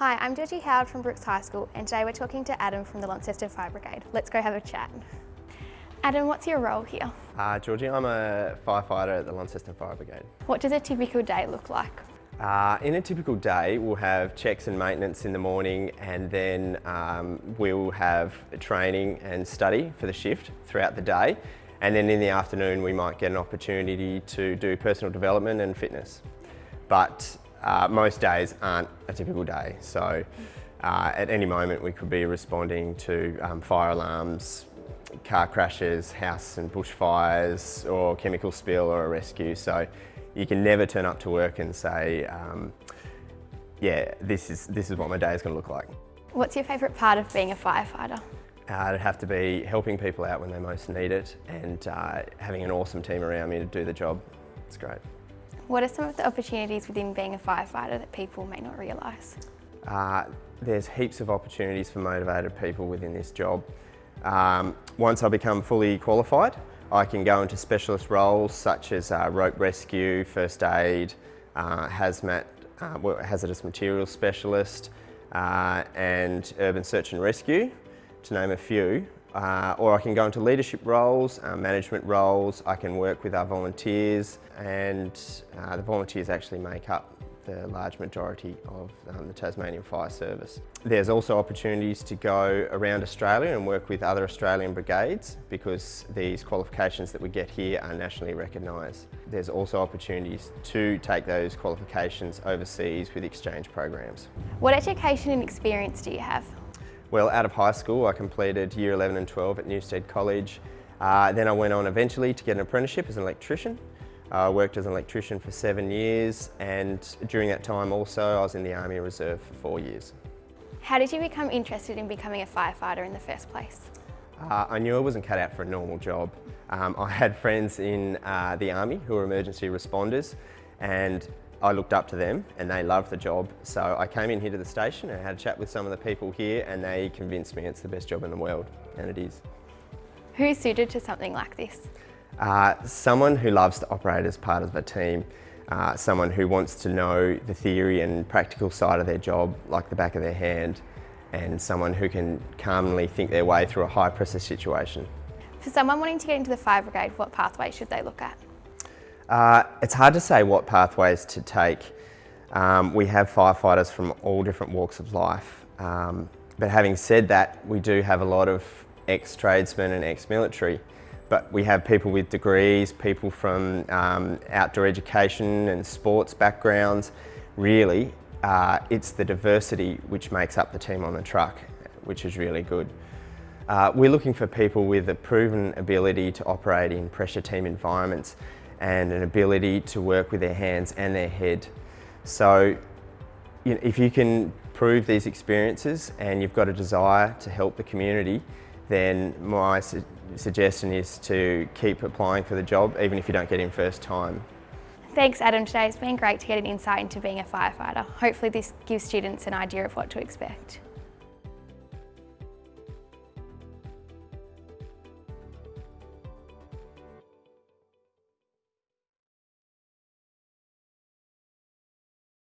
Hi, I'm Georgie Howard from Brooks High School and today we're talking to Adam from the Launceston Fire Brigade. Let's go have a chat. Adam, what's your role here? Uh, Georgie, I'm a firefighter at the Launceston Fire Brigade. What does a typical day look like? Uh, in a typical day, we'll have checks and maintenance in the morning and then um, we'll have training and study for the shift throughout the day. And then in the afternoon, we might get an opportunity to do personal development and fitness. But uh, most days aren't a typical day. So uh, at any moment, we could be responding to um, fire alarms, car crashes, house and bushfires, or chemical spill or a rescue. So you can never turn up to work and say, um, yeah, this is, this is what my day is going to look like. What's your favourite part of being a firefighter? Uh, it'd have to be helping people out when they most need it and uh, having an awesome team around me to do the job. It's great. What are some of the opportunities within being a firefighter that people may not realise? Uh, there's heaps of opportunities for motivated people within this job. Um, once I become fully qualified, I can go into specialist roles such as uh, rope rescue, first aid, uh, hazmat, uh, hazardous materials specialist, uh, and urban search and rescue, to name a few. Uh, or I can go into leadership roles, uh, management roles, I can work with our volunteers and the volunteers actually make up the large majority of um, the Tasmanian Fire Service. There's also opportunities to go around Australia and work with other Australian brigades because these qualifications that we get here are nationally recognised. There's also opportunities to take those qualifications overseas with exchange programs. What education and experience do you have? Well, out of high school I completed year 11 and 12 at Newstead College. Uh, then I went on eventually to get an apprenticeship as an electrician I uh, worked as an electrician for seven years and during that time also I was in the Army Reserve for four years. How did you become interested in becoming a firefighter in the first place? Uh, I knew I wasn't cut out for a normal job. Um, I had friends in uh, the Army who were emergency responders and I looked up to them and they loved the job. So I came in here to the station and had a chat with some of the people here and they convinced me it's the best job in the world, and it is. Who's suited to something like this? Uh, someone who loves to operate as part of a team, uh, someone who wants to know the theory and practical side of their job like the back of their hand, and someone who can calmly think their way through a high pressure situation. For someone wanting to get into the fire brigade, what pathway should they look at? Uh, it's hard to say what pathways to take. Um, we have firefighters from all different walks of life. Um, but having said that, we do have a lot of ex-tradesmen and ex-military. But we have people with degrees, people from um, outdoor education and sports backgrounds. Really, uh, it's the diversity which makes up the team on the truck, which is really good. Uh, we're looking for people with a proven ability to operate in pressure team environments and an ability to work with their hands and their head. So you know, if you can prove these experiences and you've got a desire to help the community, then my su suggestion is to keep applying for the job, even if you don't get in first time. Thanks Adam today, it's been great to get an insight into being a firefighter. Hopefully this gives students an idea of what to expect.